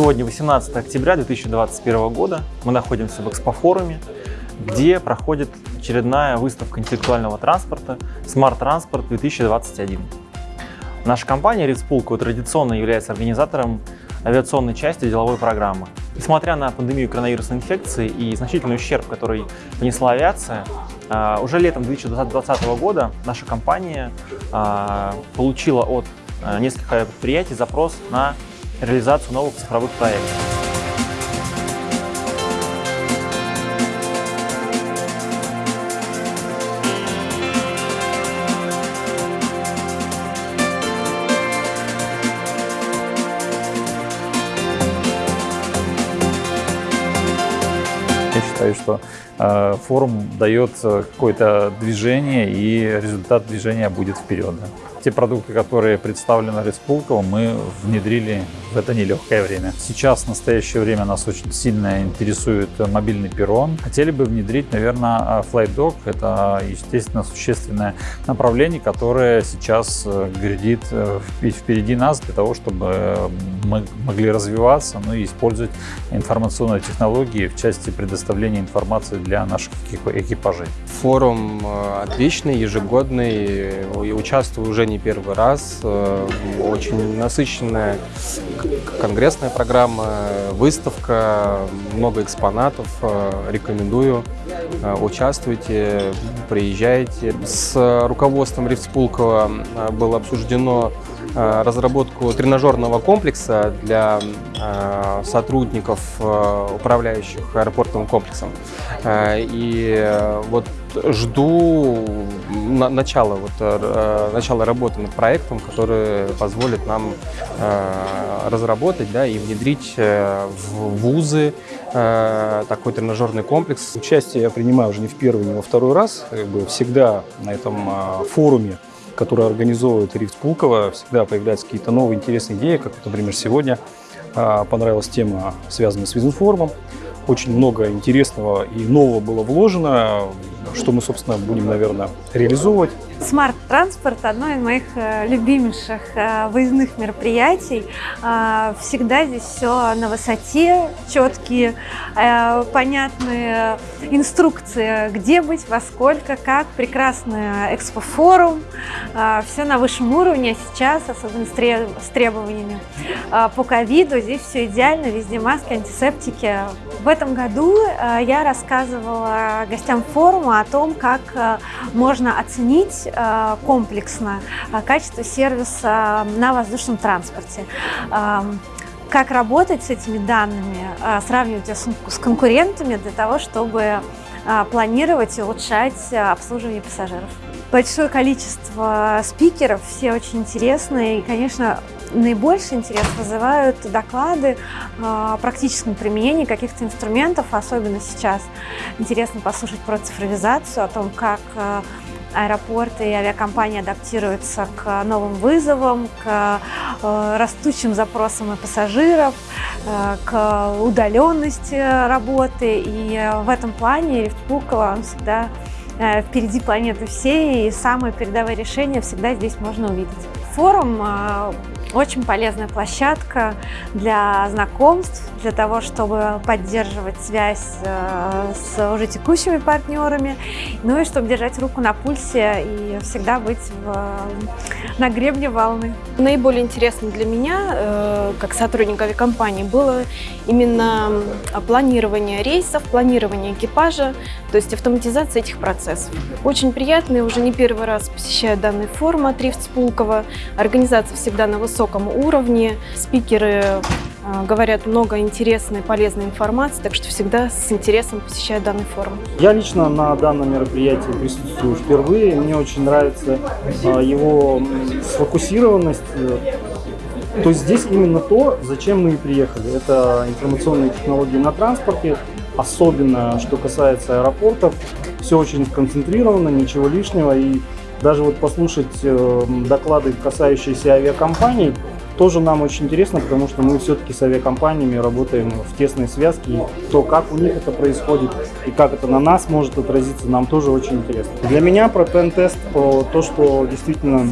Сегодня 18 октября 2021 года. Мы находимся в экспофоруме, где проходит очередная выставка интеллектуального транспорта Smart Transport 2021. Наша компания Ritz традиционно является организатором авиационной части деловой программы. Несмотря на пандемию коронавирусной инфекции и значительный ущерб, который понесла авиация, а, уже летом 2020 года наша компания а, получила от а, нескольких предприятий запрос на реализацию новых цифровых проектов. Я считаю, что э, форум дает какое-то движение, и результат движения будет вперед. Те продукты, которые представлены Респулковым, мы внедрили в это нелегкое время. Сейчас, в настоящее время, нас очень сильно интересует мобильный перрон. Хотели бы внедрить, наверное, FlightDock. Это, естественно, существенное направление, которое сейчас э, грядит э, впереди нас для того, чтобы мы могли развиваться, ну и использовать информационные технологии в части предоставления информации для наших экипажей. Форум э, отличный, ежегодный, участвую уже не первый раз. Э, очень насыщенная конгрессная программа, выставка, много экспонатов. Э, рекомендую. Э, участвуйте, приезжайте. С руководством Рифтспулкова было обсуждено разработку тренажерного комплекса для сотрудников, управляющих аэропортовым комплексом. И вот жду начала, вот, э, начала работы над проектом, который позволит нам э, разработать да, и внедрить э, в вузы такой тренажерный комплекс. Участие я принимаю уже не в первый, не во второй раз. Как бы всегда на этом форуме который организовывает Рифт Пулково, всегда появляются какие-то новые интересные идеи, как, например, сегодня понравилась тема, связанная с Визинформом. Очень много интересного и нового было вложено, что мы, собственно, будем, наверное, реализовывать. Смарт-транспорт – одно из моих э, любимейших э, выездных мероприятий. Э, всегда здесь все на высоте, четкие, понятные инструкции, где быть, во сколько, как. Прекрасный экспофорум, все на высшем уровне. А сейчас, особенно с требованиями по ковиду, здесь все идеально, везде маски, антисептики. В этом году я рассказывала гостям форума о том, как можно оценить комплексно э, качество сервиса на воздушном транспорте эм, как работать с этими данными, сравнивать их с конкурентами для того, чтобы планировать и улучшать обслуживание пассажиров. Большое количество спикеров, все очень интересные и, конечно, наибольший интерес вызывают доклады о практическом применении каких-то инструментов, особенно сейчас интересно послушать про цифровизацию, о том, как аэропорты и авиакомпании адаптируются к новым вызовам, к э, растущим запросам и пассажиров, э, к удаленности работы. И в этом плане Рифт Пулково, он всегда э, впереди планеты всей, и самые передовые решения всегда здесь можно увидеть. Форум очень полезная площадка для знакомств, для того, чтобы поддерживать связь э, с уже текущими партнерами, ну и чтобы держать руку на пульсе и всегда быть в, на гребне волны. Наиболее интересно для меня, э, как сотрудника авиакомпании, было именно планирование рейсов, планирование экипажа, то есть автоматизация этих процессов. Очень приятно, я уже не первый раз посещаю данный форум от Рифт. Организация всегда на высоком уровне, спикеры а, говорят много интересной, полезной информации, так что всегда с интересом посещаю данный форум. Я лично на данном мероприятии присутствую впервые. Мне очень нравится а, его сфокусированность. То есть здесь именно то, зачем мы и приехали. Это информационные технологии на транспорте, особенно что касается аэропортов. Все очень сконцентрировано, ничего лишнего. И даже вот послушать э, доклады, касающиеся авиакомпаний, тоже нам очень интересно, потому что мы все-таки с авиакомпаниями работаем в тесной связке. И то, как у них это происходит и как это на нас может отразиться, нам тоже очень интересно. Для меня про пен-тест, то, что действительно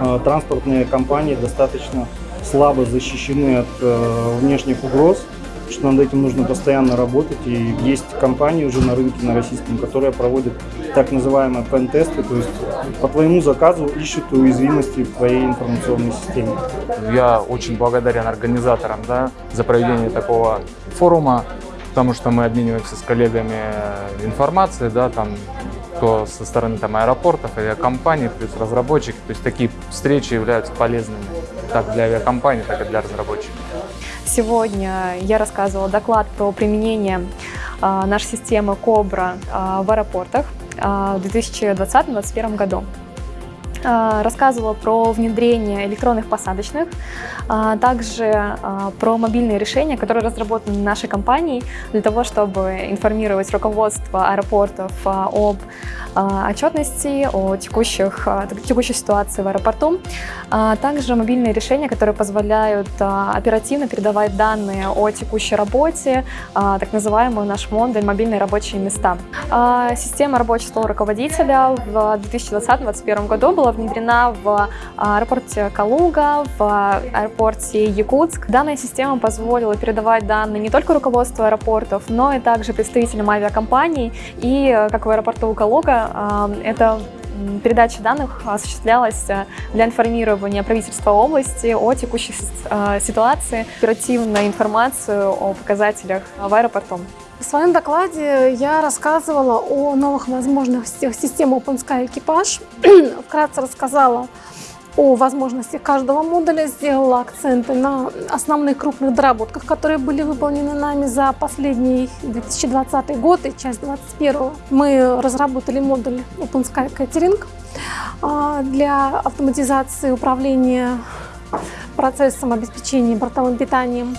э, транспортные компании достаточно слабо защищены от э, внешних угроз, что над этим нужно постоянно работать. И есть компании уже на рынке, на российском, которые проводят так называемые пен-тесты, то есть по твоему заказу ищут уязвимости в твоей информационной системе. Я очень благодарен организаторам да, за проведение такого форума, потому что мы обмениваемся с коллегами информацией, да, там, то со стороны там, аэропортов, авиакомпаний, плюс разработчики. То есть такие встречи являются полезными как для авиакомпаний, так и для разработчиков. Сегодня я рассказывала доклад про применение э, нашей системы Cobra э, в аэропортах э, в 2020-2021 году. Э, рассказывала про внедрение электронных посадочных, э, также э, про мобильные решения, которые разработаны нашей компанией для того, чтобы информировать руководство аэропортов об отчетности, о текущих, текущей ситуации в аэропорту. Также мобильные решения, которые позволяют оперативно передавать данные о текущей работе, так называемый наш модуль «Мобильные рабочие места». Система рабочего стола руководителя в 2020-2021 году была внедрена в аэропорте Калуга, в аэропорте Якутск. Данная система позволила передавать данные не только руководству аэропортов, но и также представителям авиакомпаний. И, как в аэропорту Калуга, это передача данных осуществлялась для информирования правительства области о текущей ситуации, оперативную информацию о показателях в аэропорту. В своем докладе я рассказывала о новых возможностях системы OpenSky Экипаж. Вкратце рассказала о возможностях каждого модуля, сделала акценты на основных крупных доработках, которые были выполнены нами за последний 2020 год и часть 2021. Мы разработали модуль OpenSky Catering а, для автоматизации управления процессом обеспечения бортовым питанием.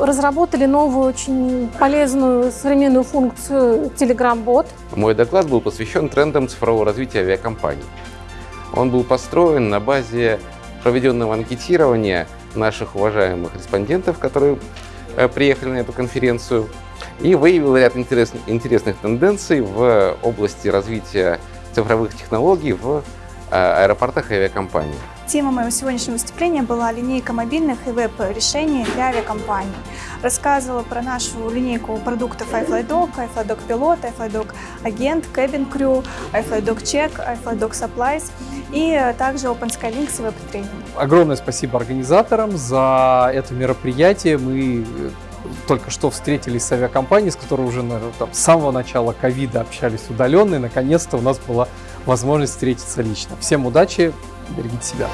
Разработали новую, очень полезную современную функцию Telegram-бот. Мой доклад был посвящен трендам цифрового развития авиакомпаний. Он был построен на базе проведенного анкетирования наших уважаемых респондентов, которые э, приехали на эту конференцию, и выявил ряд интересных, интересных тенденций в области развития цифровых технологий в э, аэропортах и авиакомпаниях. Тема моего сегодняшнего выступления была линейка мобильных и веб-решений для авиакомпаний. Рассказывала про нашу линейку продуктов iFlyDoc, iFlyDoc Pilot, iFlyDoc Agent, Cabin Crew, iFlyDoc Check, iFlyDoc Supplies и также OpenSky Links и веб-тренинг. Огромное спасибо организаторам за это мероприятие. Мы только что встретились с авиакомпанией, с которой уже наверное, там, с самого начала ковида общались удаленно, и наконец-то у нас была возможность встретиться лично. Всем удачи, берегите себя.